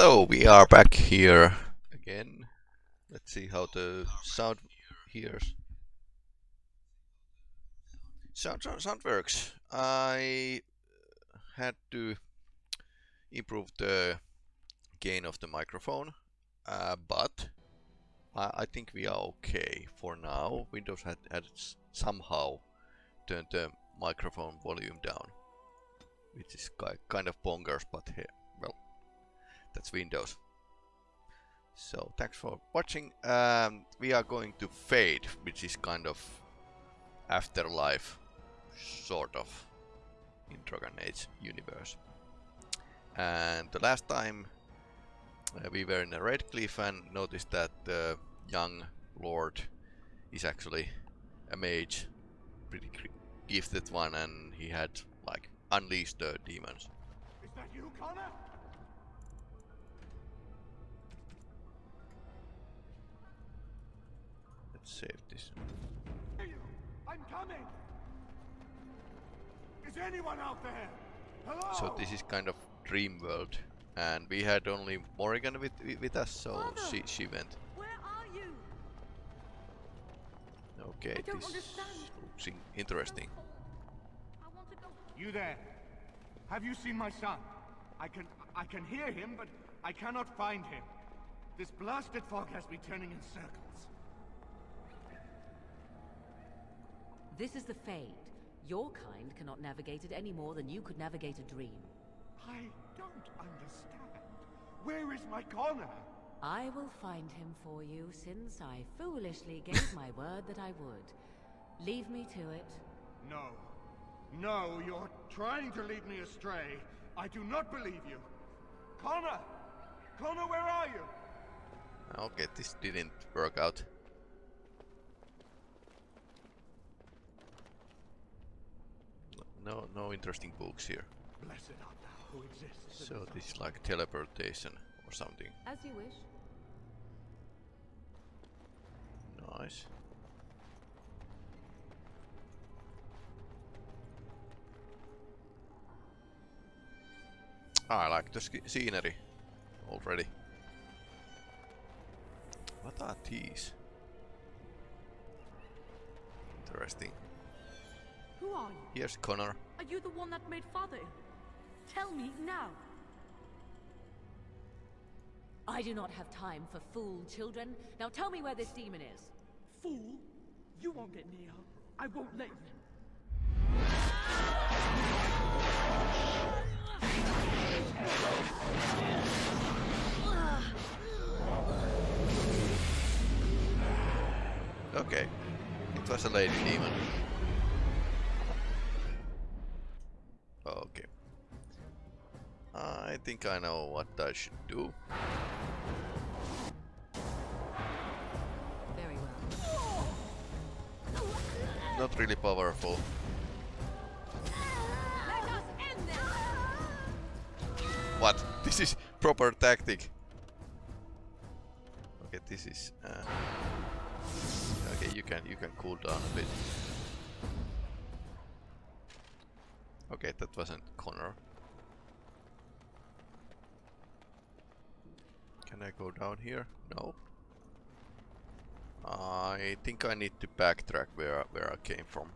Hello, we are back here again. Let's see how the sound here. Sound, sound, sound works. I had to improve the gain of the microphone, uh, but I, I, think we are okay for now. Windows had, had somehow turned the microphone volume down, which is kind of bonkers, but well, that's Windows. So thanks for watching. Um, we are going to Fade, which is kind of afterlife, sort of, in Dragon Age universe. And the last time uh, we were in a Redcliffe and noticed that the young lord is actually a mage, pretty gifted one, and he had like unleashed the demons. Is that you, Connor? Save this. I'm coming. Is anyone out there? Hello? So this is kind of dream world, and we had only Morrigan with with us, so Father, she she went. Where are you? Okay, this understand. looks interesting. You there? Have you seen my son? I can I can hear him, but I cannot find him. This blasted fog has me turning in circles. This is the Fade. Your kind cannot navigate it any more than you could navigate a dream. I don't understand. Where is my Connor? I will find him for you, since I foolishly gave my word that I would. Leave me to it. No. No, you're trying to lead me astray. I do not believe you. Connor! Connor, where are you? Okay, this didn't work out. No no interesting books here. Blessed art thou who exists. So this is like teleportation or something. As you wish. Nice. Ah, I like the scenery already. What are these? Interesting. Who are you? Here's Connor. Are you the one that made father? Tell me now. I do not have time for fool children. Now tell me where this demon is. Fool? You won't get near. I won't let you. Okay. It was a lady demon. I think I know what I should do. Very well. Not really powerful. What? This is proper tactic. Okay, this is. Uh, okay, you can you can cool down a bit. Okay, that wasn't Connor. Can I go down here? No. I think I need to backtrack where where I came from.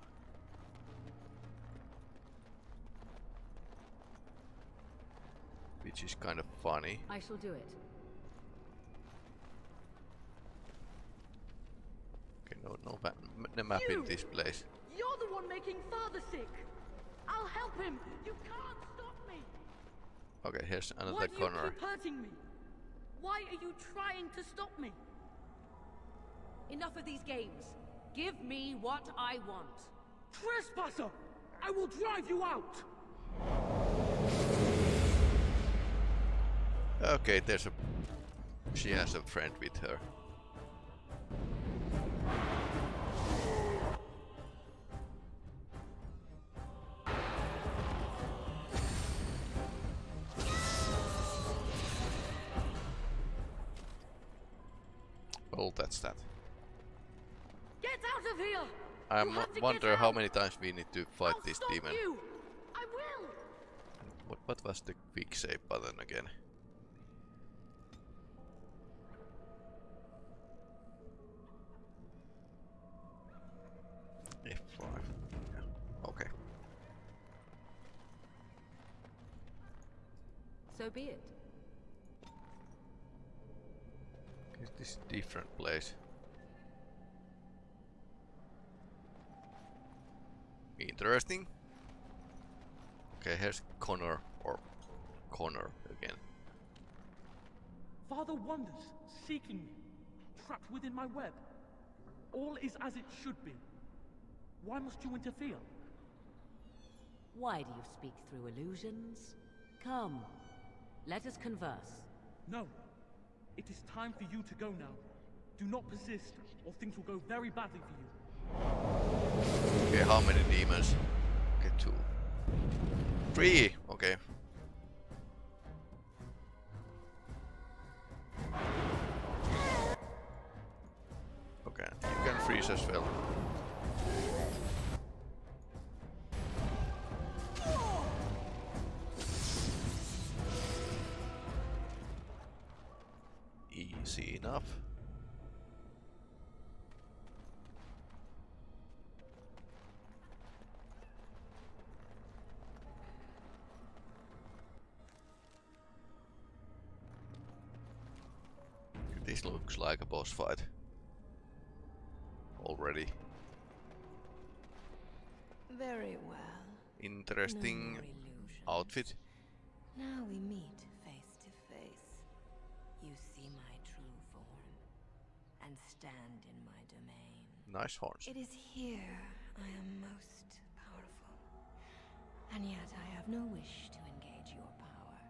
Which is kind of funny. I shall do it. Okay, no, no, no map you, in this place. You're the one making father sick. I'll help him. You can't stop me. Okay, here's another Why corner. Do you keep hurting me? Why are you trying to stop me? Enough of these games. Give me what I want. Trespasser! I will drive you out! Okay, there's a... She has a friend with her. that's that. Get out of here! I wonder how many times we need to fight I'll this demon. You. I will. What, what was the quick save button again? F5. Yeah. Okay. So be it. This different place? Interesting. Okay, here's Connor or Connor again. Father wanders, seeking me, trapped within my web. All is as it should be. Why must you interfere? Why do you speak through illusions? Come, let us converse. No. It is time for you to go now. Do not persist, or things will go very badly for you. Okay, how many demons? Okay, two. Three! Okay. Okay, you can freeze as well. Like a boss fight. Already. Very well. Interesting no outfit. Now we meet face to face. You see my true form and stand in my domain. Nice horns. It is here I am most powerful. And yet I have no wish to engage your power,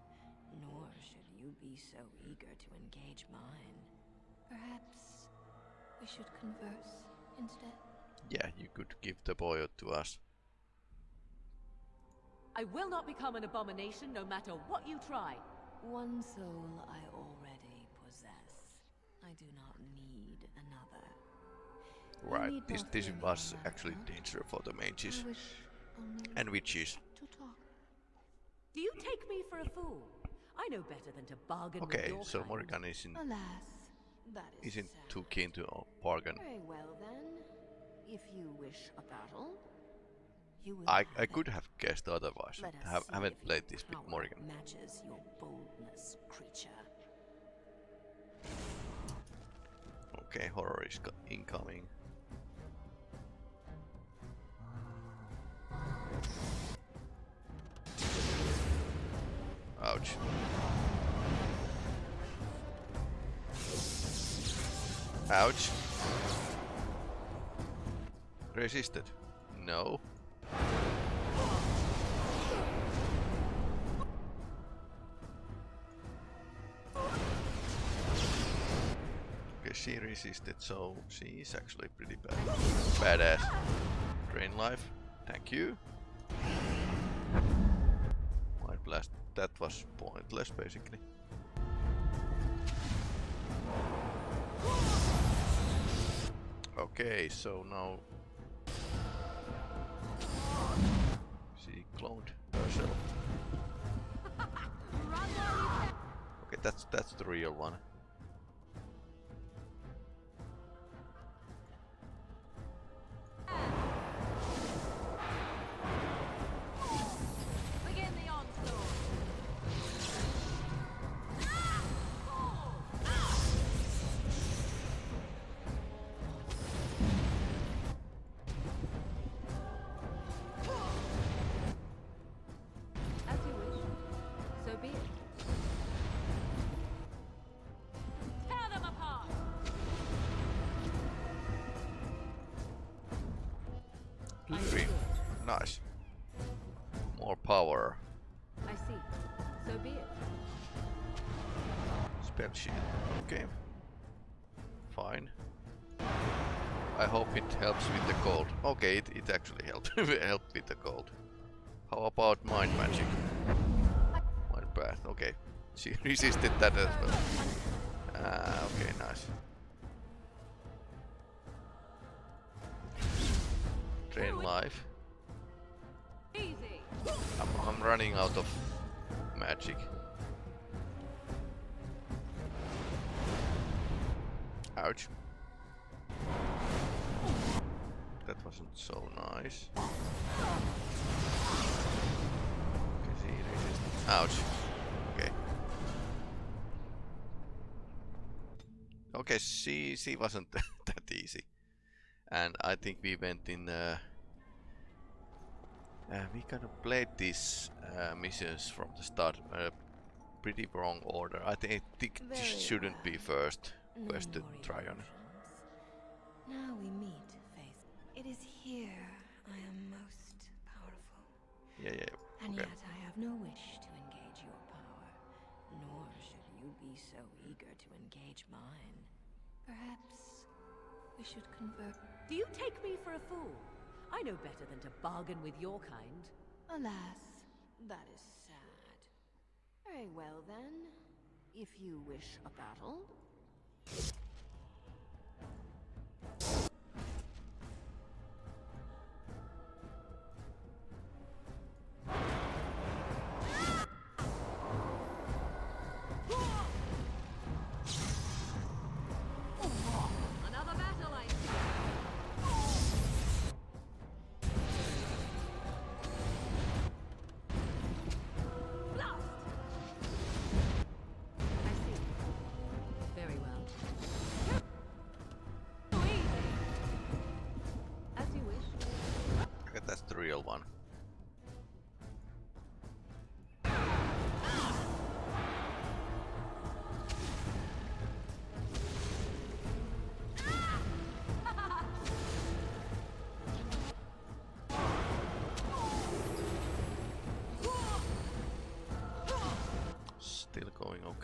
nor should you be so eager to engage mine. Perhaps we should converse instead. Yeah, you could give the boy to us. I will not become an abomination no matter what you try. One soul I already possess. I do not need another. Right, need this this was actually account. dangerous for the mages I wish only and witches. to talk. Do you take me for a fool? I know better than to bargain with Okay, so kind. Morrigan isn't Alas, that is isn't sad. too keen to uh, bargain. Very well then. If you wish a battle, you will I I could have guessed otherwise. Have, haven't played this with Morrigan. Matches your boldness, creature. Okay, horror is incoming. Ouch. Ouch. Resisted. No. Okay, she resisted, so she is actually pretty bad. Badass. Drain life. Thank you. Mind blast. That was pointless, basically. Okay, so now she cloned herself. Okay, that's that's the real one. Nice. More power. I see. So be it. Spell shield. Okay. Fine. I hope it helps with the cold. Okay, it, it actually helped helped with the cold. How about mind magic? Mind bath. Okay. She resisted that as well. Ah, okay, nice. Drain life. I'm, I'm running out of magic. Ouch. That wasn't so nice. Ouch. Okay. Okay, she she wasn't that easy. And I think we went in uh, uh, we kind of played these uh, missions from the start uh, pretty wrong order. I think, I think this Very shouldn't be well. first No quest to more try on. Now we meet, Faith. It is here I am most powerful. Yeah, yeah, yeah. And Okay. yet I have no wish to engage your power, nor should you be so eager to engage mine. Perhaps we should convert. Do you take me for a fool? I know better than to bargain with your kind. Alas, that is sad. Very well then. If you wish a battle.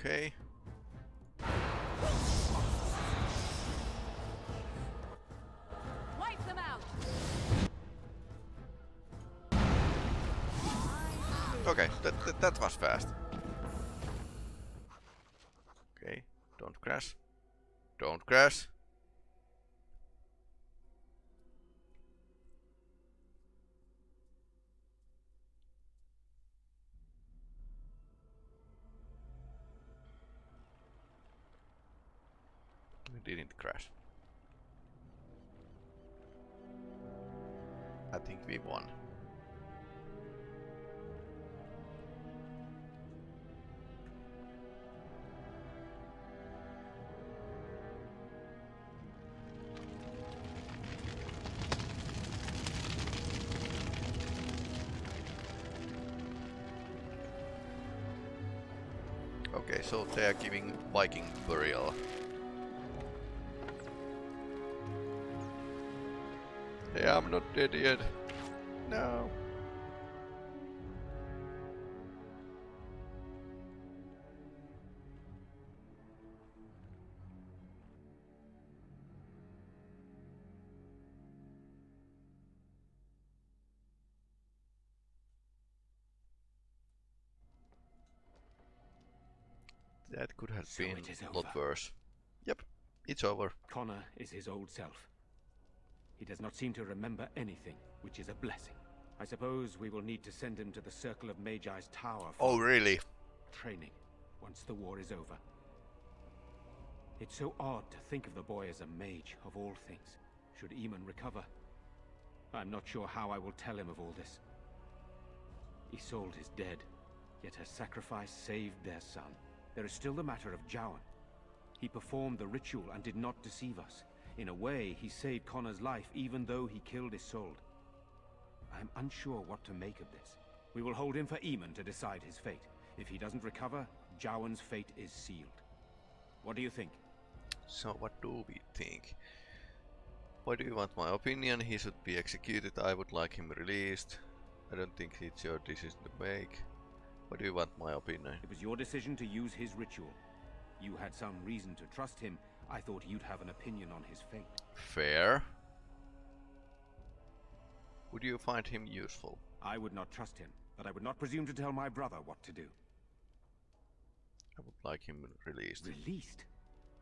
Okay. Wipe them out! Okay, that, that, that was fast. Okay, don't crash. Don't crash. Didn't crash. I think we won. Okay, so they are giving Viking burial. Hey, I'm not dead yet. No. That could have So been a lot worse. Yep, it's over. Connor is his old self. He does not seem to remember anything, which is a blessing. I suppose we will need to send him to the Circle of Magi's tower for Oh, really? training once the war is over. It's so odd to think of the boy as a mage, of all things, should Eamon recover. I'm not sure how I will tell him of all this. Isolde is dead, yet her sacrifice saved their son. There is still the matter of Jowan. He performed the ritual and did not deceive us. In a way, he saved Connor's life even though he killed Isolde. I am unsure what to make of this. We will hold him for Eamon to decide his fate. If he doesn't recover, Jowan's fate is sealed. What do you think? So what do we think? Why do you want my opinion? He should be executed. I would like him released. I don't think it's your decision to make. What do you want my opinion? It was your decision to use his ritual. You had some reason to trust him. I thought you'd have an opinion on his fate. Fair. Would you find him useful? I would not trust him, but I would not presume to tell my brother what to do. I would like him released. Released?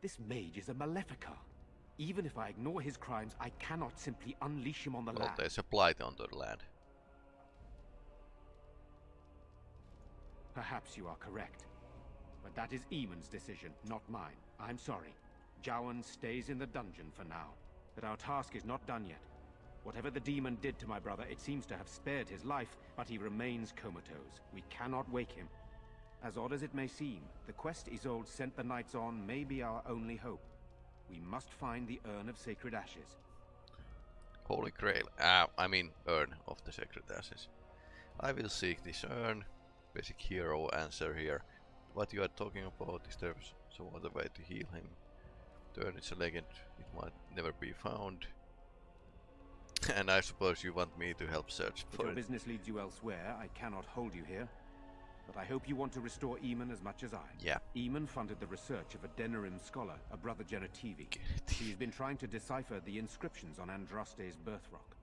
This mage is a Maleficar. Even if I ignore his crimes, I cannot simply unleash him on the Well, land. there's a blight on the land. Perhaps you are correct. But that is Eamon's decision, not mine. I'm sorry. Jowan stays in the dungeon for now. But our task is not done yet. Whatever the demon did to my brother, it seems to have spared his life, but he remains comatose. We cannot wake him. As odd as it may seem, the quest Isolde sent the knights on may be our only hope. We must find the Urn of Sacred Ashes. Holy Grail. Ah, I mean urn of the sacred ashes. I will seek this urn. Basic hero answer here. What you are talking about is there some other way to heal him. The urn is a legend. It might never be found. and I suppose you want me to help search for If your it. business leads you elsewhere, I cannot hold you here. But I hope you want to restore Eamon as much as I. Yeah. Eamon funded the research of a Denerim scholar, a brother Genitivi. He's been trying to decipher the inscriptions on Andraste's birth rock.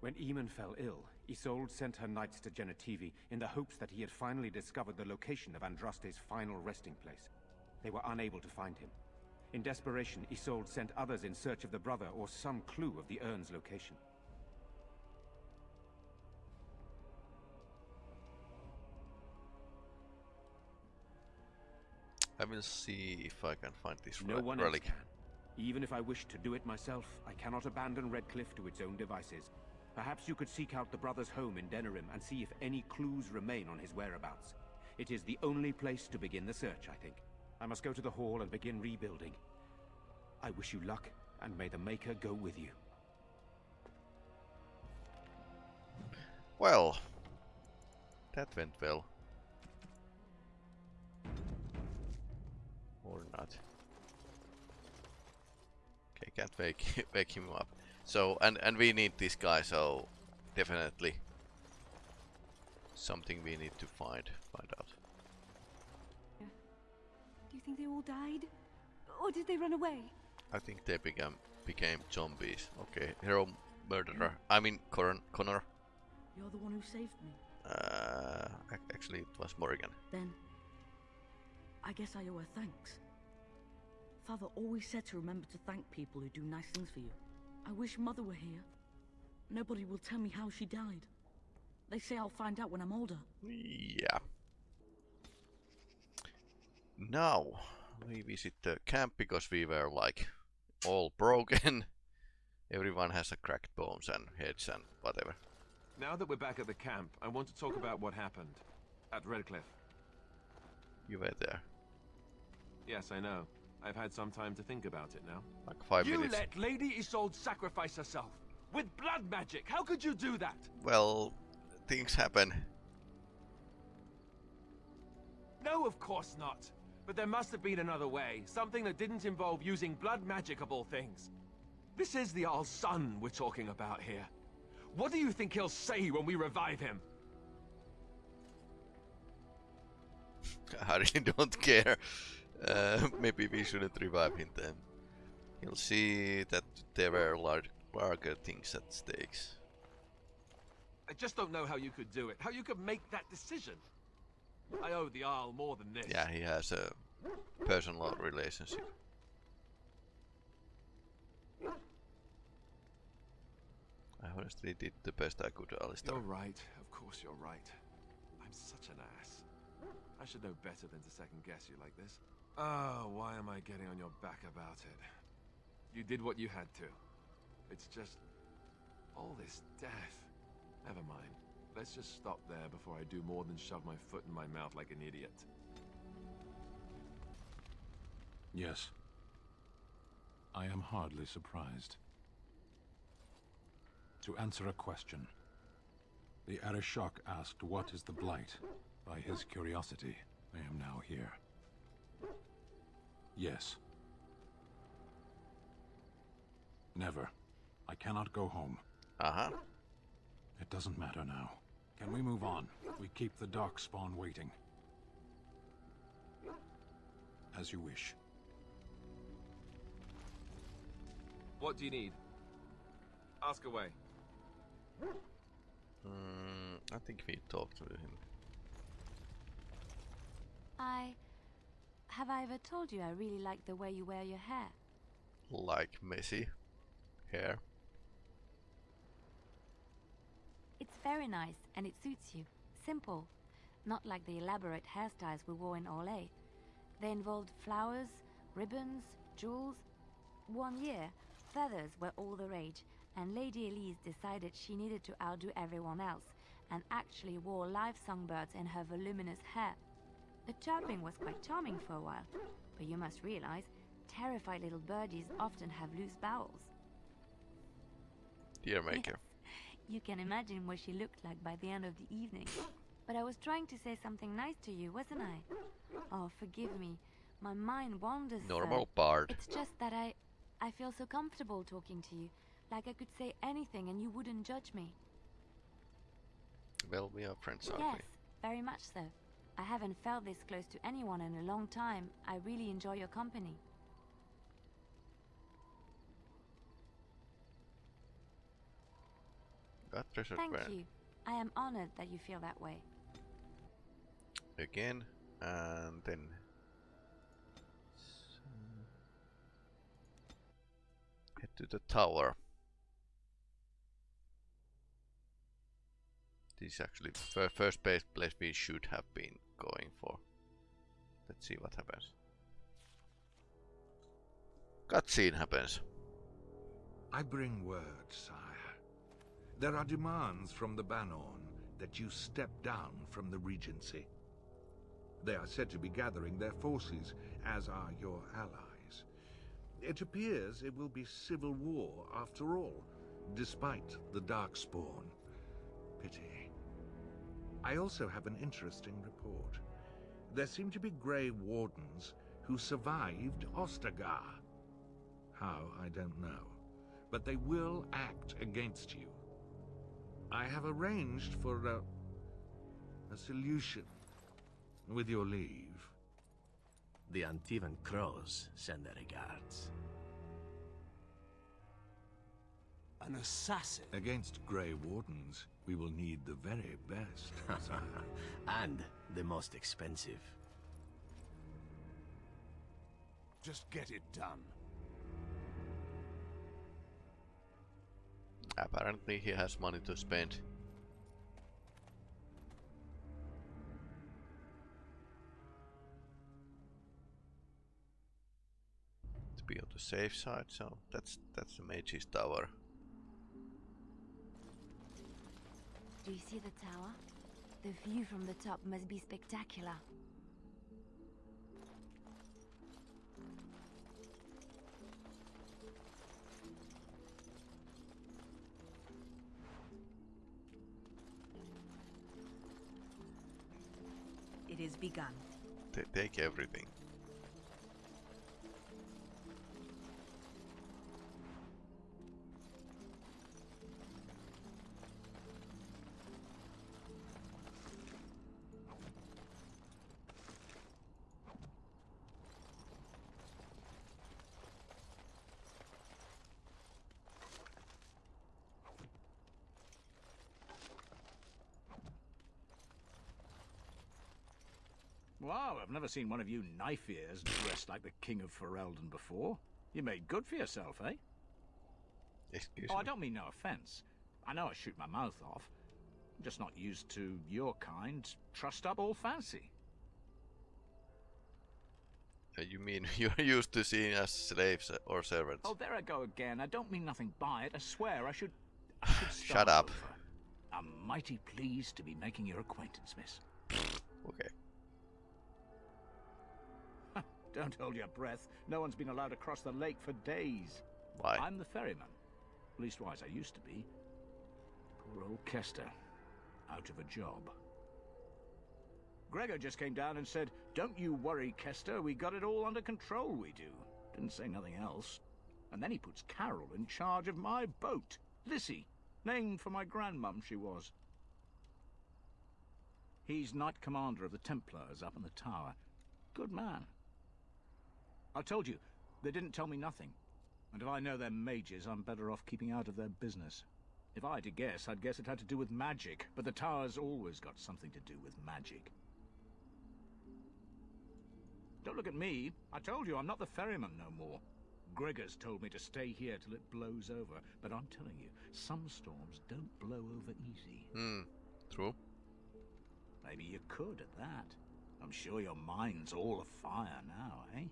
When Eamon fell ill, Isolde sent her knights to Genitivi in the hopes that he had finally discovered the location of Andraste's final resting place. They were unable to find him. In desperation, Isolde sent others in search of the brother or some clue of the urn's location. I will see if I can find this No one else can. Even if I wish to do it myself, I cannot abandon Redcliffe to its own devices. Perhaps you could seek out the brother's home in Denerim and see if any clues remain on his whereabouts. It is the only place to begin the search, I think. I must go to the hall and begin rebuilding. I wish you luck, and may the Maker go with you. Well, that went well. Or not. Okay, can't wake wake him up. So and and we need this guy, so definitely something we need to find find out. Think they all died? Or did they run away? I think they became became zombies. Okay, hero murderer. I mean Connor. Connor. You're the one who saved me. Uh, actually, it was Morgan. Then, I guess I owe her thanks. Father always said to remember to thank people who do nice things for you. I wish Mother were here. Nobody will tell me how she died. They say I'll find out when I'm older. Yeah. Now we visit the camp because we were like all broken. Everyone has a cracked bones and heads and whatever. Now that we're back at the camp, I want to talk about what happened at Redcliffe. You were there Yes, I know. I've had some time to think about it now. like five you minutes. let Lady Isolde sacrifice herself with blood magic. How could you do that? Well, things happen. No, of course not. But there must have been another way. Something that didn't involve using blood magic of all things. This is the Arl's son we're talking about here. What do you think he'll say when we revive him? I really don't care. Uh, maybe we shouldn't revive him then. He'll see that there were large, larger things at stakes. I just don't know how you could do it. How you could make that decision. I owe the Isle more than this. Yeah, he has a personal relationship. I honestly did the best I could, to Alistair. You're right. Of course you're right. I'm such an ass. I should know better than to second guess you like this. Oh, why am I getting on your back about it? You did what you had to. It's just... all this death. Never mind. Let's just stop there before I do more than shove my foot in my mouth like an idiot. Yes. I am hardly surprised. To answer a question, the Arishok asked what is the Blight. By his curiosity, I am now here. Yes. Never. I cannot go home. Uh-huh. It doesn't matter now. Can we move on? We keep the Darkspawn waiting. As you wish. What do you need? Ask away. Mm, I think we talked to him. I. Have I ever told you I really like the way you wear your hair? Like messy hair. It's very nice and it suits you. Simple. Not like the elaborate hairstyles we wore in Orlais. They involved flowers, ribbons, jewels. One year, feathers were all the rage, and Lady Elise decided she needed to outdo everyone else and actually wore live songbirds in her voluminous hair. The chirping was quite charming for a while, but you must realize, terrified little birdies often have loose bowels. Dear maker. You can imagine what she looked like by the end of the evening. But I was trying to say something nice to you, wasn't I? Oh, forgive me. My mind wanders. sir. Normal bard. It's just that I I feel so comfortable talking to you. Like I could say anything and you wouldn't judge me. Well, we are friends, aren't Yes, very much so. I haven't felt this close to anyone in a long time. I really enjoy your company. Got treasure Thank Baron. you. I am honored that you feel that way. Again, and then... Head to the tower. This is actually the first place, place we should have been going for. Let's see what happens. Cutscene happens. I bring word, sire. There are demands from the Bannorn that you step down from the Regency. They are said to be gathering their forces, as are your allies. It appears it will be civil war after all, despite the Darkspawn. Pity. I also have an interesting report. There seem to be Grey Wardens who survived Ostagar. How, I don't know. But they will act against you. I have arranged for a, a solution, with your leave. The Antivan Crows send their regards. An assassin? Against Grey Wardens, we will need the very best, and the most expensive. Just get it done. Apparently he has money to spend. To be on the safe side, so that's that's the mage's tower. Do you see the tower? The view from the top must be spectacular. Is begun. They take everything. I've never seen one of you knife ears dressed like the King of Ferelden before. You made good for yourself, eh? Excuse oh, me. I don't mean no offense. I know I shoot my mouth off. I'm just not used to your kind, trussed up all fancy. Uh, You mean you're used to seeing us slaves uh, or servants? Oh, there I go again. I don't mean nothing by it. I swear I should. I should Shut up. over. I'm mighty pleased to be making your acquaintance, miss. Okay. Don't hold your breath. No one's been allowed across the lake for days. Why? I'm the ferryman. Leastwise, I used to be. Poor old Kester. Out of a job. Greagoir just came down and said, Don't you worry, Kester. We got it all under control, we do. Didn't say nothing else. And then he puts Carroll in charge of my boat. Lissy. Named for my grandmum, she was. He's Knight Commander of the Templars up in the tower. Good man. I told you, they didn't tell me nothing. And if I know they're mages, I'm better off keeping out of their business. If I had to guess, I'd guess it had to do with magic, but the tower's always got something to do with magic. Don't look at me. I told you, I'm not the ferryman no more. Greagoir's told me to stay here till it blows over, but I'm telling you, some storms don't blow over easy. Hmm. True. Maybe you could at that. I'm sure your mind's all afire now, eh?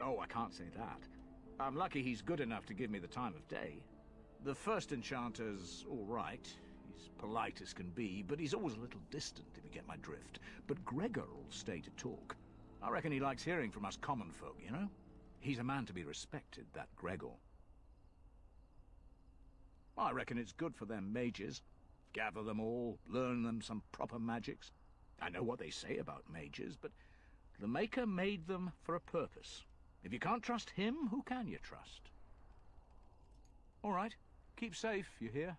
Oh, I can't say that. I'm lucky he's good enough to give me the time of day. The first enchanter's all right. He's polite as can be, but he's always a little distant, if you get my drift. But Greagoir will stay to talk. I reckon he likes hearing from us common folk, you know? He's a man to be respected, that Greagoir. I reckon it's good for them mages. Gather them all, learn them some proper magics. I know what they say about mages, but the Maker made them for a purpose. If you can't trust him, who can you trust? All right, keep safe, you hear?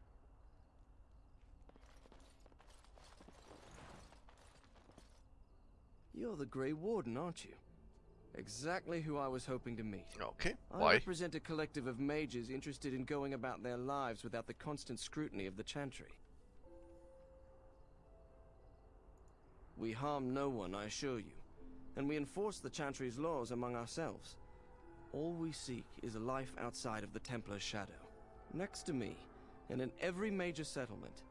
You're the Grey Warden, aren't you? Exactly who I was hoping to meet. Okay, why? I represent a collective of mages interested in going about their lives without the constant scrutiny of the Chantry. We harm no one, I assure you, and we enforce the Chantry's laws among ourselves. All we seek is a life outside of the Templar's shadow. Next to me, and in every major settlement,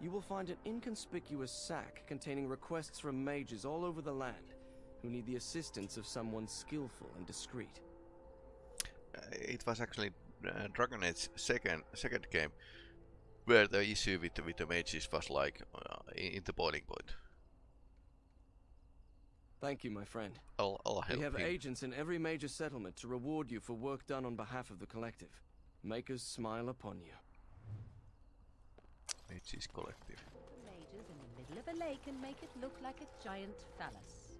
you will find an inconspicuous sack containing requests from mages all over the land who need the assistance of someone skillful and discreet. Uh, it was actually uh, Dragon Age second second game where the issue with the, with the mages was like uh, in, in the boiling point. Thank you, my friend. I'll, I'll help we have him. agents in every major settlement to reward you for work done on behalf of the collective. Makers smile upon you. Mages Collective. Mages in the middle of a lake and make it look like a giant phallus.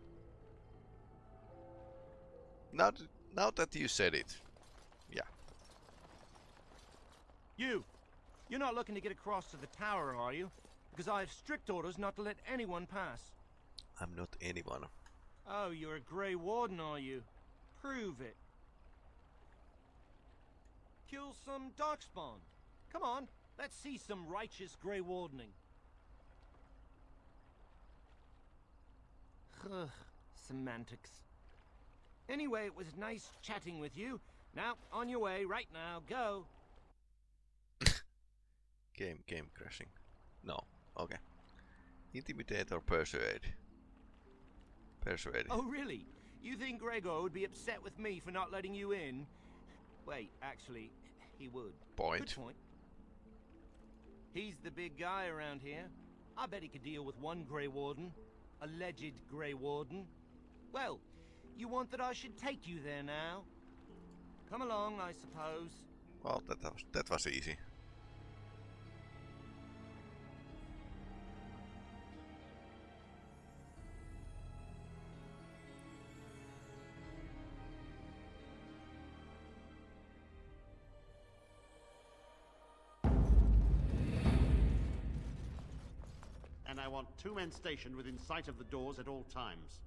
Now, th- now that you said it, yeah. You! You're not looking to get across to the tower, are you? Because I have strict orders not to let anyone pass. I'm not anyone. Oh, you're a Grey Warden, are you? Prove it. Kill some Darkspawn. Come on, let's see some righteous Grey Wardening. Ugh, semantics. Anyway, it was nice chatting with you. Now, on your way, right now, go. Game, game crashing. No, okay. Intimidate or persuade? Oh, really? You think Greagoir would be upset with me for not letting you in? Wait, actually, he would. Point. Good point. He's the big guy around here. I bet he could deal with one Grey Warden. Alleged Grey Warden. Well, you want that I should take you there now? Come along, I suppose. Well, that was that was easy. I want two men stationed within sight of the doors at all times.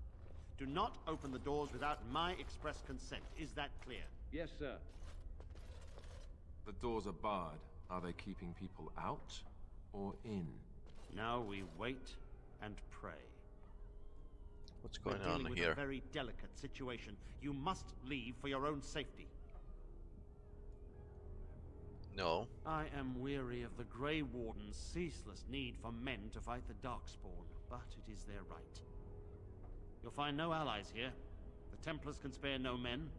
Do not open the doors without my express consent. Is that clear? Yes, sir. The doors are barred. Are they keeping people out or in? Now we wait and pray. What's going We're going dealing on with here? a very delicate situation. You must leave for your own safety. No. I am weary of the Grey Warden's ceaseless need for men to fight the Darkspawn, but it is their right. You'll find no allies here. The Templars can spare no men,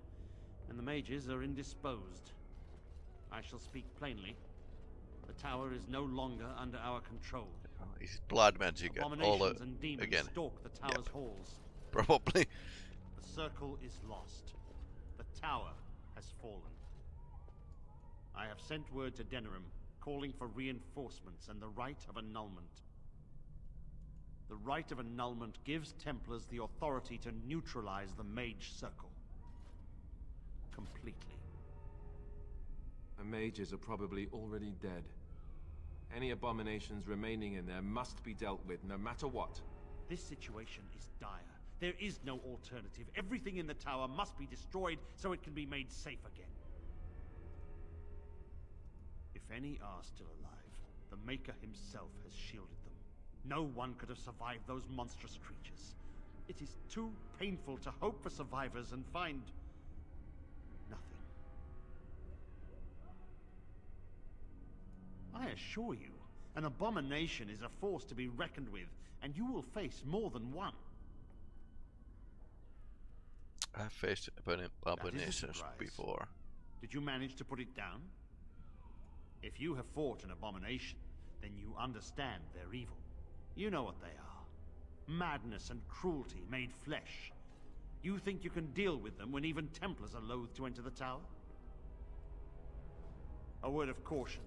and the mages are indisposed. I shall speak plainly. The tower is no longer under our control. Is it blood magic all the, and demons again? stalk the tower's halls. Probably. The circle is lost. The tower has fallen. I have sent word to Denerim, calling for reinforcements and the right of annulment. The right of annulment gives Templars the authority to neutralize the Mage Circle. Completely. The mages are probably already dead. Any abominations remaining in there must be dealt with, no matter what. This situation is dire. There is no alternative. Everything in the tower must be destroyed so it can be made safe again. If any are still alive, the Maker himself has shielded them. No one could have survived those monstrous creatures. It is too painful to hope for survivors and find nothing. I assure you, an abomination is a force to be reckoned with, and you will face more than one. I've faced abon- That is a abominations before. Did you manage to put it down? If you have fought an abomination, then you understand their evil. You know what they are. Madness and cruelty made flesh. You think you can deal with them when even Templars are loath to enter the tower? A word of caution.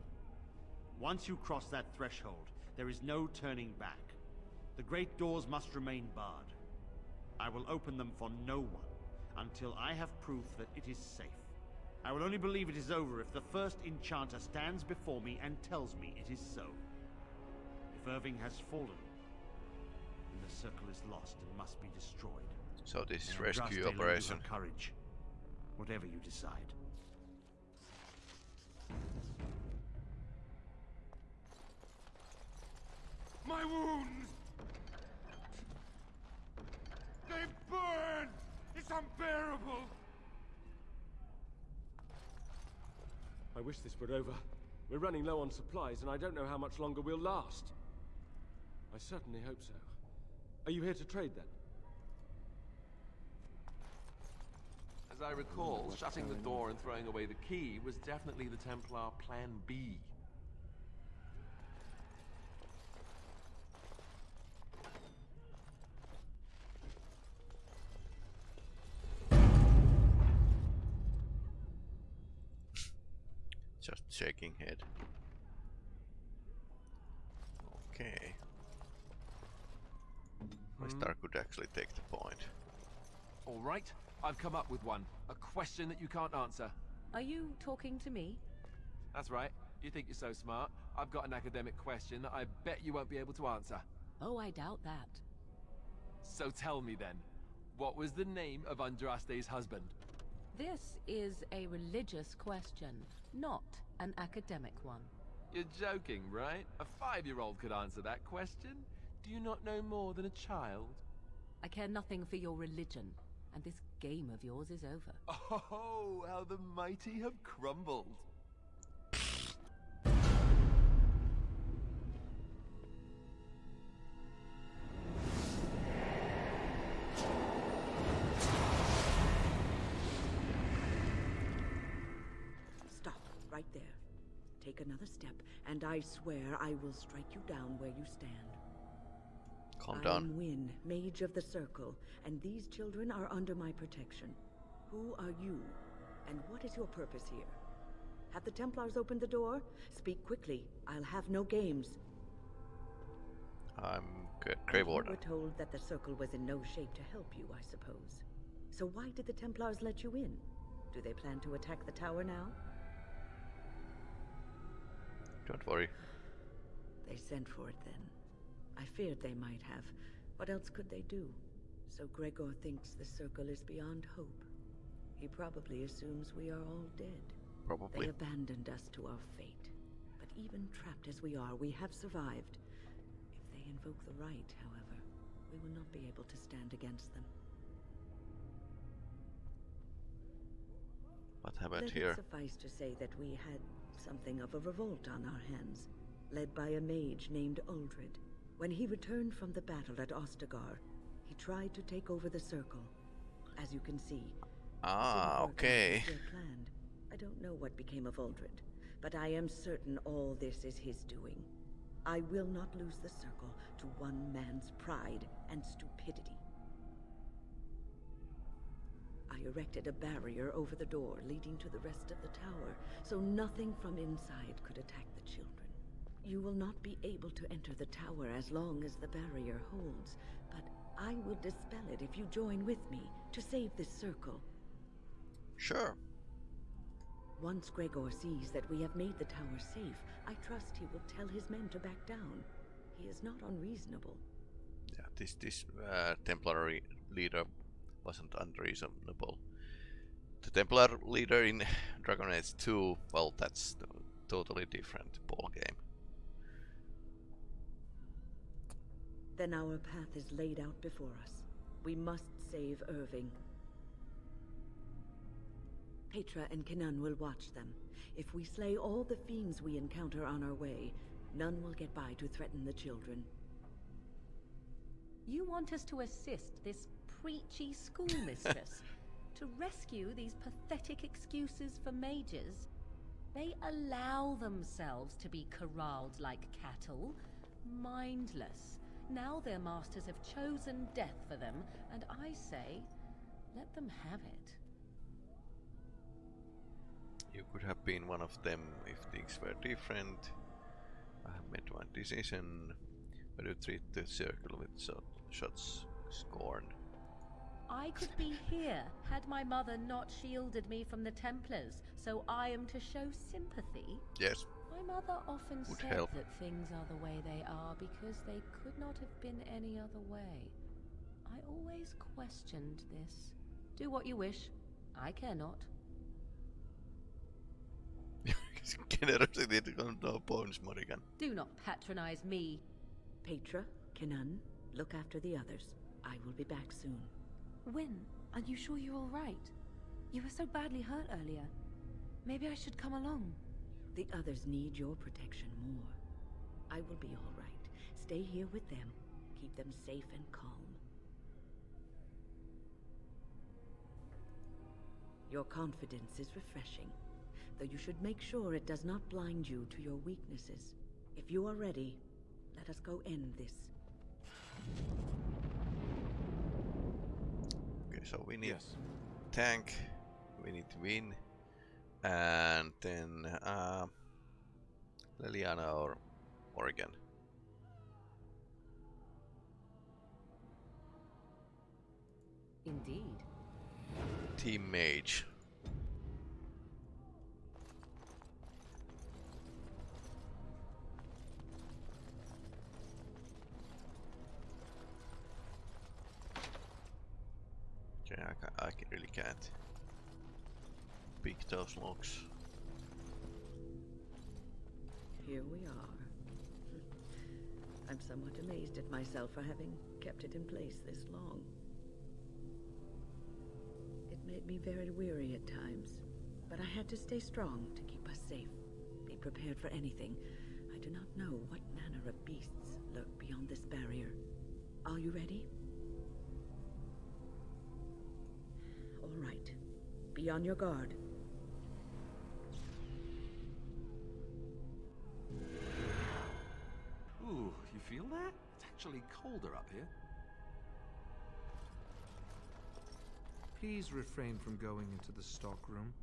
Once you cross that threshold, there is no turning back. The great doors must remain barred. I will open them for no one until I have proof that it is safe. I will only believe it is over if the first enchanter stands before me and tells me it is so. If Irving has fallen, then the circle is lost and must be destroyed. So this is And rescue Andraste lends operation. Courage, whatever you decide. My wounds! They burn! It's unbearable! I wish this were over. We're running low on supplies, and I don't know how much longer we'll last. I certainly hope so. Are you here to trade, then? As I recall, shutting the door and throwing away the key was definitely the Templar Plan B. Just shaking head. Okay. My Hmm. star could actually take the point. All right, I've come up with one. A question that you can't answer. Are you talking to me? That's right. You think you're so smart. I've got an academic question that I bet you won't be able to answer. Oh, I doubt that. So tell me then, what was the name of Andraste's husband? This is a religious question, not an academic one. You're joking, right? A five-year-old could answer that question. Do you not know more than a child? I care nothing for your religion, and this game of yours is over. Oh, how the mighty have crumbled. Take another step, and I swear I will strike you down where you stand. Calm down. I down. am Wynne, Mage of the Circle, and these children are under my protection. Who are you, and what is your purpose here? Have the Templars opened the door? Speak quickly. I'll have no games. I'm good. Grey You Warden. were told that the Circle was in no shape to help you, I suppose. So why did the Templars let you in? Do they plan to attack the tower now? Don't worry. They sent for it then. I feared they might have. What else could they do? So Greagoir thinks the Circle is beyond hope. He probably assumes we are all dead. Probably. They abandoned us to our fate. But even trapped as we are, we have survived. If they invoke the right, however, we will not be able to stand against them. What happened Let here? it suffice to say that we had something of a revolt on our hands, led by a mage named Uldred. When he returned from the battle at Ostagar, he tried to take over the Circle. As you can see, Ah, didn't work out okay. as we had planned. I don't know what became of Uldred, but I am certain all this is his doing. I will not lose the Circle to one man's pride and stupidity. I erected a barrier over the door leading to the rest of the tower, so nothing from inside could attack the children. You will not be able to enter the tower as long as the barrier holds, but I will dispel it if you join with me to save this circle. Sure. Once Greagoir sees that we have made the tower safe, I trust he will tell his men to back down. He is not unreasonable. Yeah, this this uh, Templar leader wasn't unreasonable. The Templar leader in Dragon Age 2, well, that's a totally different ball game. Then our path is laid out before us. We must save Irving. Petra and Keenan will watch them. If we slay all the fiends we encounter on our way, none will get by to threaten the children. You want us to assist this preachy schoolmistress to rescue these pathetic excuses for mages? They allow themselves to be corralled like cattle, mindless. Now their masters have chosen death for them, and I say, Let them have it. You could have been one of them if things were different. I have made one decision. But you treat the circle with shot, shots scorn. I could be here had my mother not shielded me from the Templars, so I am to show sympathy. Yes. My mother often Would said help. that things are the way they are because they could not have been any other way. I always questioned this. Do what you wish. I care not. Generosity no bones, Morrigan. Do not patronize me. Petra, Keenan, look after the others. I will be back soon. Wynne, are you sure you're all right? You were so badly hurt earlier. Maybe I should come along. The others need your protection more. I will be all right. Stay here with them. Keep them safe and calm. Your confidence is refreshing, though you should make sure it does not blind you to your weaknesses. If you are ready, let us go end this. Okay, so we need tank, we need Wynne, and then uh, Leliana or Morrigan. Indeed. Team Mage. Okay, I, really can't pick those locks. Here we are. I'm somewhat amazed at myself for having kept it in place this long. It made me very weary at times, but I had to stay strong to keep us safe. Be prepared for anything. I do not know what manner of beasts lurk beyond this barrier. Are you ready? Be on your guard. Ooh, you feel that? It's actually colder up here. Please refrain from going into the stockroom.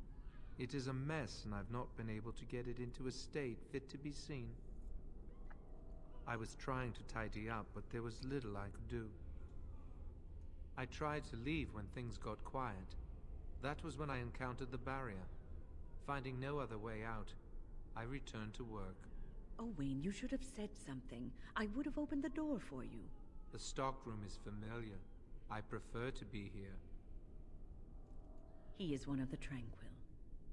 It is a mess, and I've not been able to get it into a state fit to be seen. I was trying to tidy up, but there was little I could do. I tried to leave when things got quiet. That was when I encountered the barrier. Finding no other way out, I returned to work. Oh, Wayne, you should have said something. I would have opened the door for you. The stockroom is familiar. I prefer to be here. He is one of the Tranquil.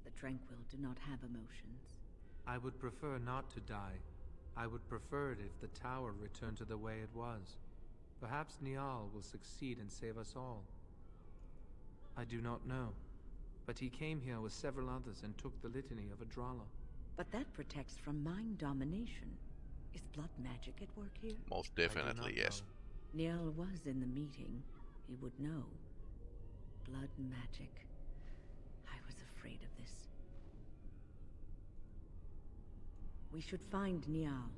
The Tranquil do not have emotions. I would prefer not to die. I would prefer it if the tower returned to the way it was. Perhaps Niall will succeed and save us all. I do not know. But he came here with several others and took the litany of Adralla. But that protects from mind domination. Is blood magic at work here? Most definitely, yes. Niall was in the meeting. He would know. Blood magic. I was afraid of this. We should find Niall.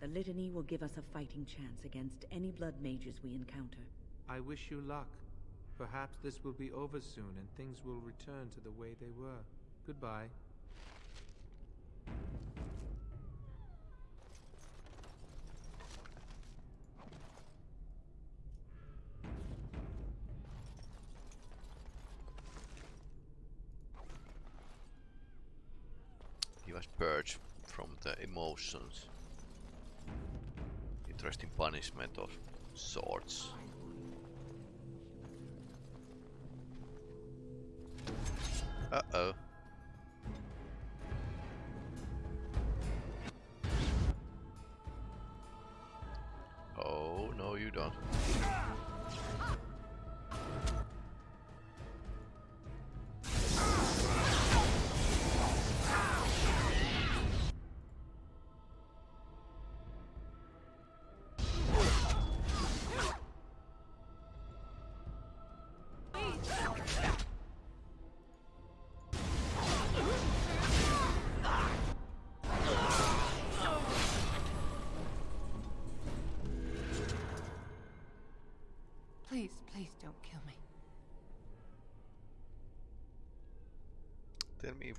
The litany will give us a fighting chance against any blood mages we encounter. I wish you luck. Perhaps this will be over soon and things will return to the way they were. Goodbye. He was purged from the emotions. Interesting punishment of sorts. Uh-oh.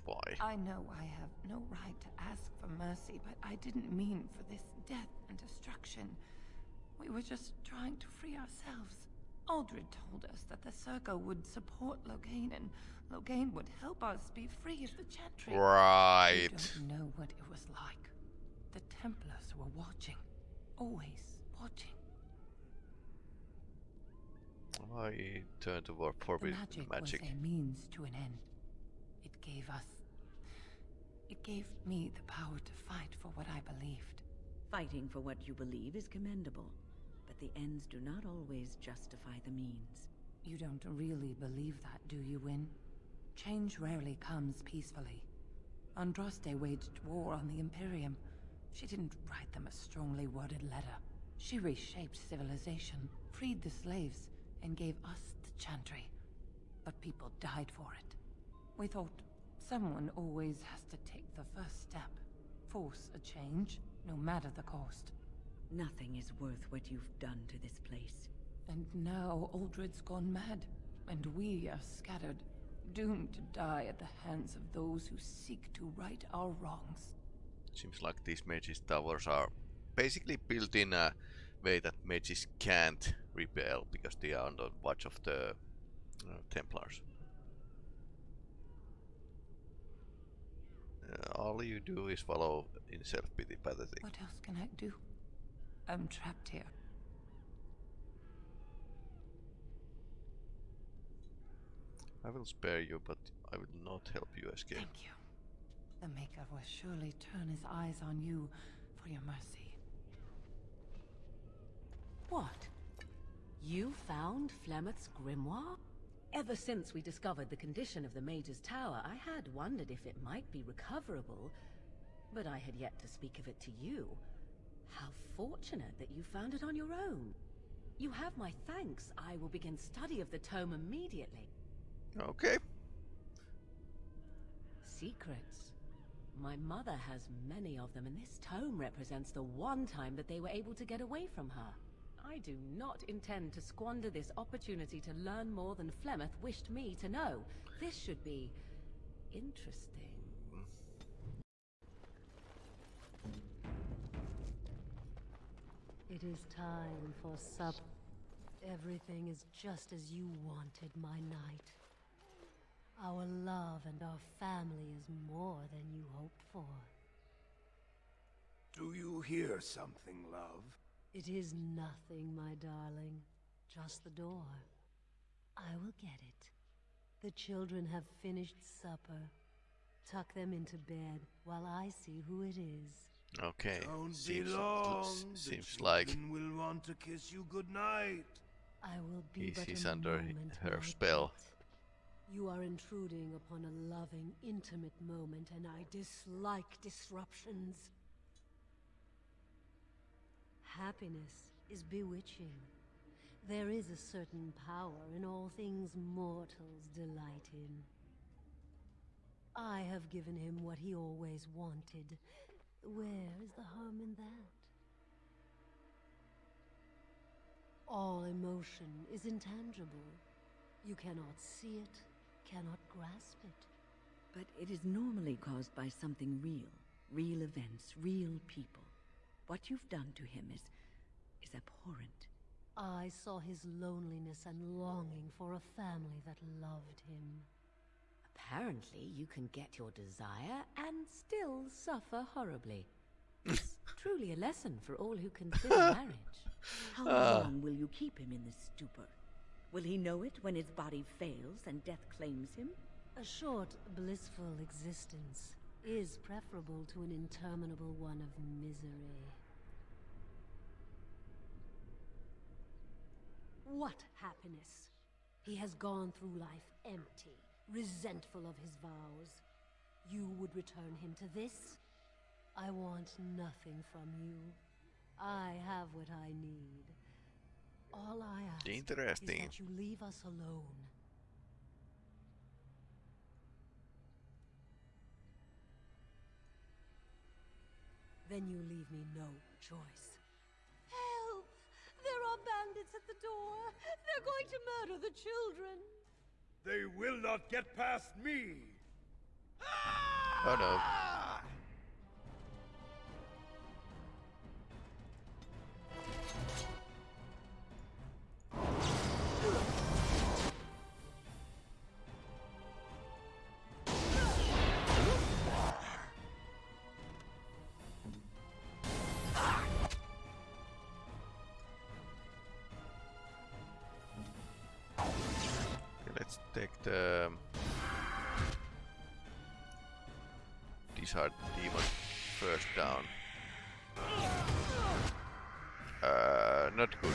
Why. I know I have no right to ask for mercy, but I didn't mean for this death and destruction. We were just trying to free ourselves. Uldred told us that the Circle would support Loghain, and Loghain would help us be free of the Chantry. Right. You don't know what it was like. The Templars were watching. Always watching. I turned toward The forbidden magic, magic. was a means to an end. It gave us... It gave me the power to fight for what I believed. Fighting for what you believe is commendable, but the ends do not always justify the means. You don't really believe that, do you, Wynne? Change rarely comes peacefully. Andraste waged war on the Imperium. She didn't write them a strongly worded letter. She reshaped civilization, freed the slaves, and gave us the Chantry. But people died for it. We thought someone always has to take the first step. Force a change, no matter the cost. Nothing is worth what you've done to this place. And now Uldred's gone mad, and we are scattered, doomed to die at the hands of those who seek to right our wrongs. Seems like these mages towers are basically built in a way that mages can't rebel because they are under watch of the uh, Templars. All you do is follow in self-pity pathetic. What else can I do? I'm trapped here. I will spare you, but I will not help you escape. Thank you. The Maker will surely turn his eyes on you for your mercy. What? You found Flemeth's grimoire? Ever since we discovered the condition of the Major's Tower, I had wondered if it might be recoverable, but I had yet to speak of it to you. How fortunate that you found it on your own. You have my thanks. I will begin study of the tome immediately. Okay. Secrets. My mother has many of them, and this tome represents the one time that they were able to get away from her. I do not intend to squander this opportunity to learn more than Flemeth wished me to know. This should be... interesting. It is time for sup. Everything is just as you wanted, my knight. Our love and our family is more than you hoped for. Do you hear something, love? It is nothing, my darling. Just the door. I will get it. The children have finished supper. Tuck them into bed while I see who it is. Okay. Don't seems be long. seems like will want to kiss you goodnight. I will be he's, he's under her spell. You are intruding upon a loving, intimate moment, and I dislike disruptions. Happiness is bewitching. There is a certain power in all things mortals delight in. I have given him what he always wanted. Where is the harm in that? All emotion is intangible. You cannot see it, cannot grasp it. But it is normally caused by something real. Real events, real people. What you've done to him is... is abhorrent. I saw his loneliness and longing for a family that loved him. Apparently, you can get your desire and still suffer horribly. It's truly a lesson for all who consider marriage. How Ah. long will you keep him in this stupor? Will he know it when his body fails and death claims him? A short, blissful existence is preferable to an interminable one of misery. What happiness? He has gone through life empty, resentful of his vows. You would return him to this? I want nothing from you. I have what I need. All I ask Interesting. is that you leave us alone. Then you leave me no choice. Help! There are bandits at the door! They're going to murder the children! They will not get past me! Oh ah! no. Take the Disheartened Demon first down. Uh, not good.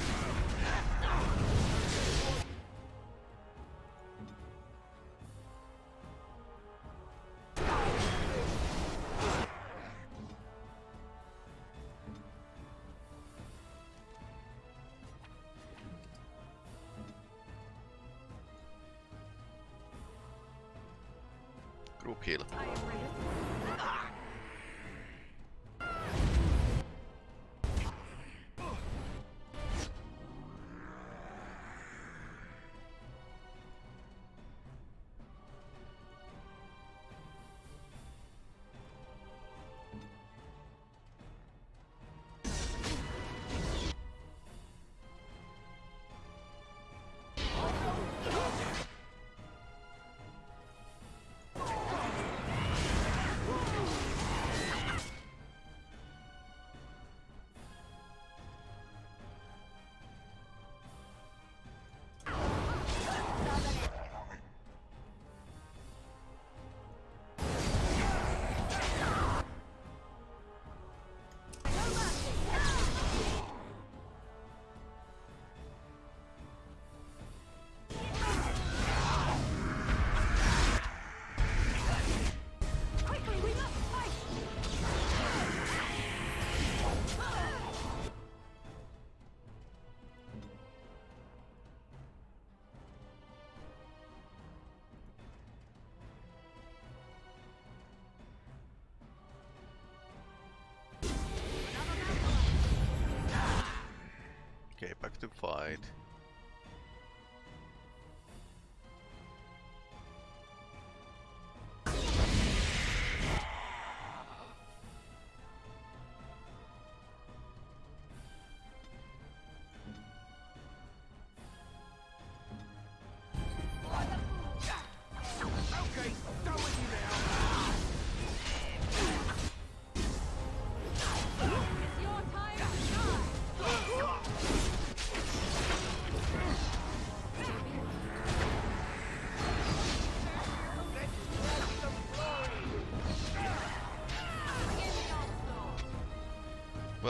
To fight.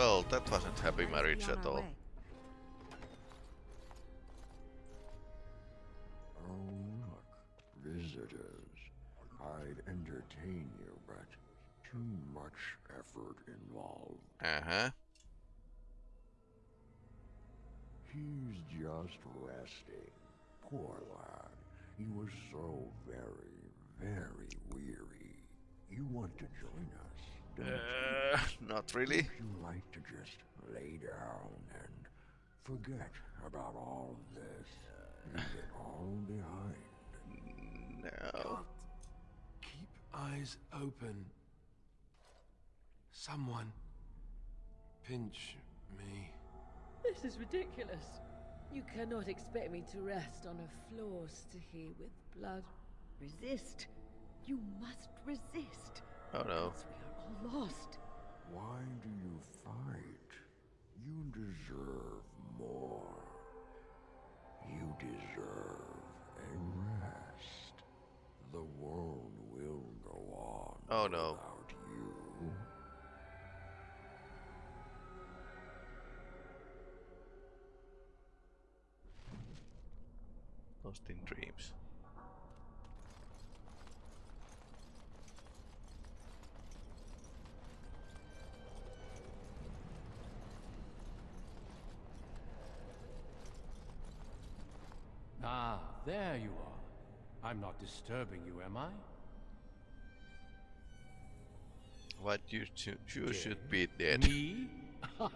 Well, that wasn't happy marriage at all. Oh, look, visitors. I'd entertain you, but too much effort involved. Uh-huh. He's just resting. Poor lad. He was so very, very weary. You want to join us, don't you? Uh, not really. Would you like to just lay down and forget about all of this? Leave it all behind. No. Keep eyes open. Someone pinch me. This is ridiculous. You cannot expect me to rest on a floor sticky with blood. Resist. You must resist. Oh no. Else we are all lost. Why do you fight? You deserve more. You deserve a rest. The world will go on Oh no. without you. Lost in dreams. Ah, there you are. I'm not disturbing you, am I? What you, should- you should be dead. Me?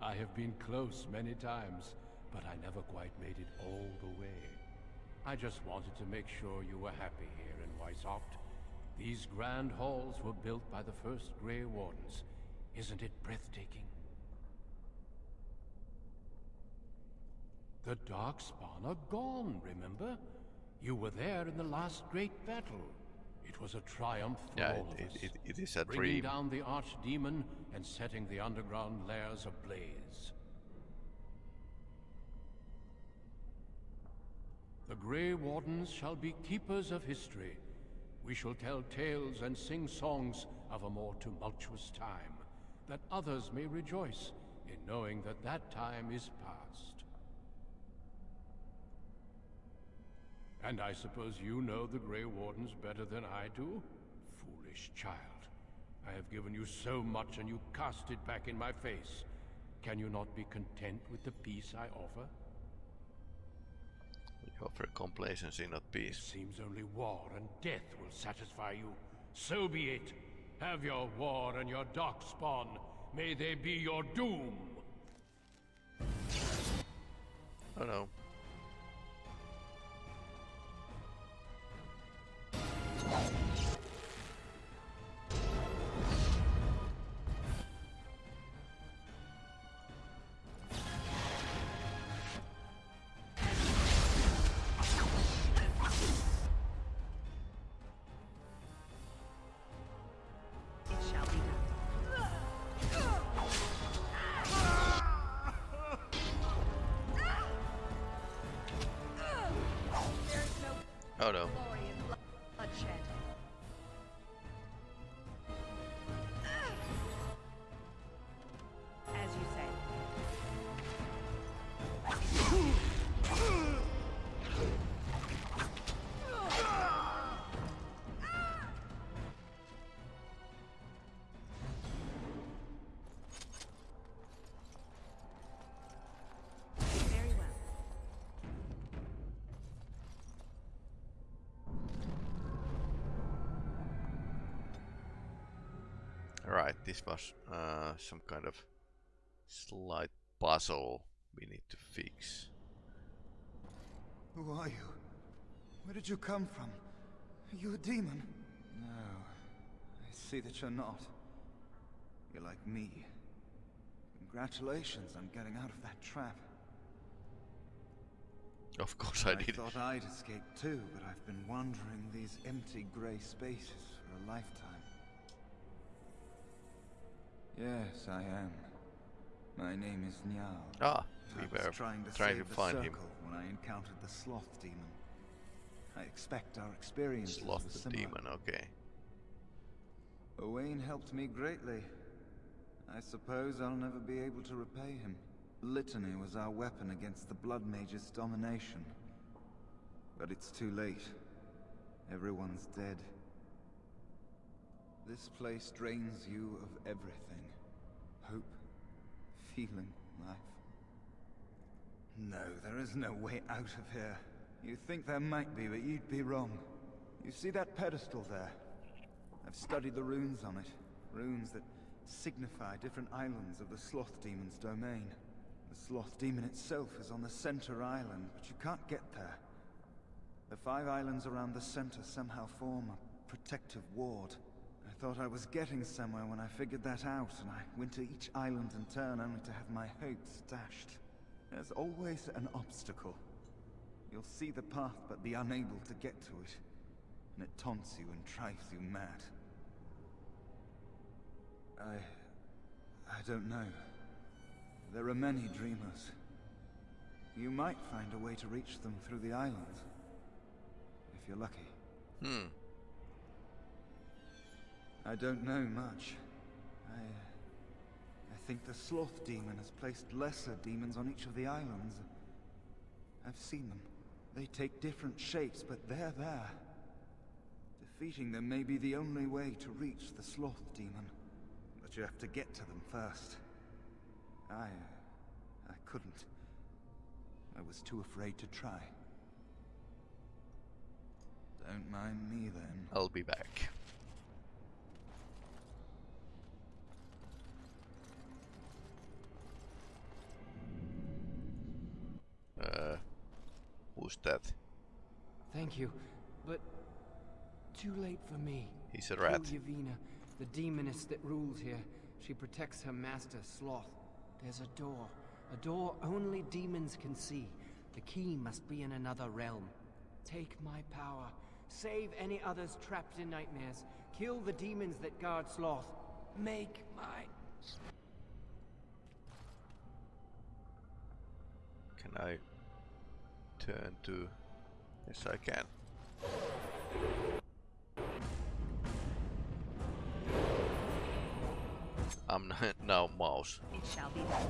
I have been close many times, but I never quite made it all the way. I just wanted to make sure you were happy here in Weishaupt. These grand halls were built by the first Grey Wardens. Isn't it breathtaking? The Darkspawn are gone, remember? You were there in the last great battle. It was a triumph for Yeah, all it- of us. it- it is a Bringing dream. down the Archdemon and setting the underground lairs ablaze. The Grey Wardens shall be keepers of history. We shall tell tales and sing songs of a more tumultuous time, that others may rejoice in knowing that that time is past. And I suppose you know the Grey Wardens better than I do? Foolish child. I have given you so much and you cast it back in my face. Can you not be content with the peace I offer? You offer complacency, not peace. Seems only war and death will satisfy you. So be it. Have your war and your darkspawn. May they be your doom. Oh no. Oh no. This was uh, some kind of slight puzzle we need to fix. Who are you? Where did you come from? Are you a demon? No. I see that you're not. You're like me. Congratulations on getting out of that trap. Of course I did. I thought I'd escaped too, but I've been wandering these empty grey spaces for a lifetime. Yes, I am. My name is Niall. Ah, we were trying to trying to find him. when I encountered the sloth demon. I expect our experience. Sloth the demon, okay. Owain helped me greatly. I suppose I'll never be able to repay him. Litany was our weapon against the Blood Mage's domination. But it's too late. Everyone's dead. This place drains you of everything. Hope, feeling, life. No, there is no way out of here. You think there might be, but you'd be wrong. You see that pedestal there? I've studied the runes on it. Runes that signify different islands of the Sloth Demon's domain. The Sloth Demon itself is on the center island, but you can't get there. The five islands around the center somehow form a protective ward. Thought I was getting somewhere when I figured that out, and I went to each island in turn only to have my hopes dashed. There's always an obstacle. You'll see the path but be unable to get to it. And it taunts you and drives you mad. I... I don't know. There are many dreamers. You might find a way to reach them through the islands. If you're lucky. Hmm. I don't know much. I... I think the Sloth Demon has placed lesser demons on each of the islands. I've seen them. They take different shapes, but they're there. Defeating them may be the only way to reach the Sloth Demon. But you have to get to them first. I... I couldn't. I was too afraid to try. Don't mind me then. I'll be back. That? Thank you, but too late for me. He's a rat. Yavina, the demoness that rules here. She protects her master, Sloth. There's a door. A door only demons can see. The key must be in another realm. Take my power. Save any others trapped in nightmares. Kill the demons that guard Sloth. Make my... Can I turn to... Yes, I can. I'm now mouse. It shall be done.